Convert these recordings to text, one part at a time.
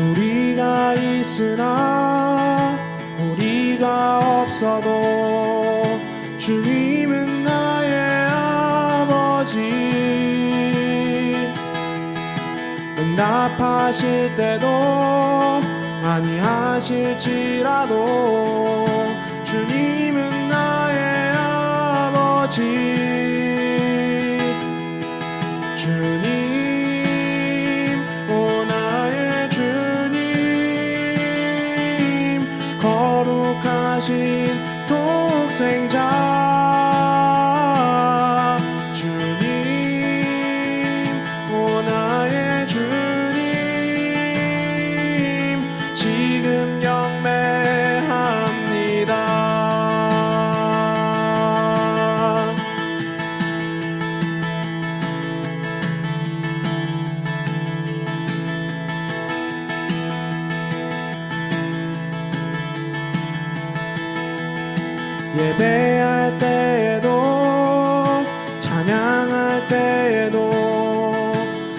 우리가 있으나 우리가 없어도 주님은 나의 아버지. 응답하실 때도 많이 하실지라도 주님은 나의 아버지. 주님 거룩하신 독생자 예배할 때에도 찬양할 때에도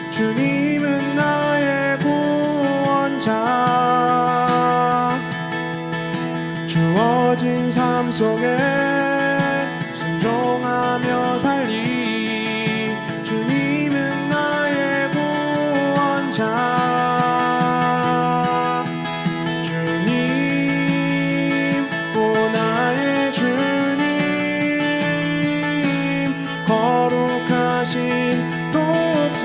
주님은 나의 구원자. 주어진 삶 속에 순종하며 살리 Tốt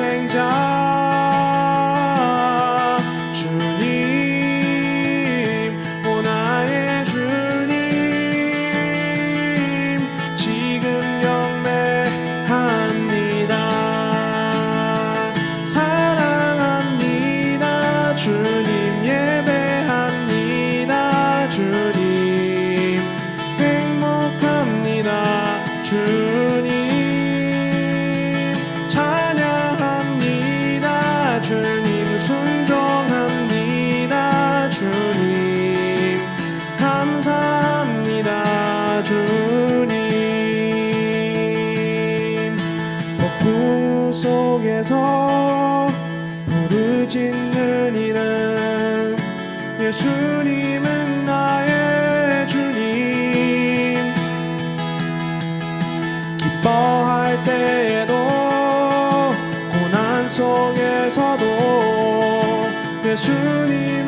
속에서 부르짖는 이름 예수님은 나의 주님. 기뻐할 때에도 고난 속에서도 예수님은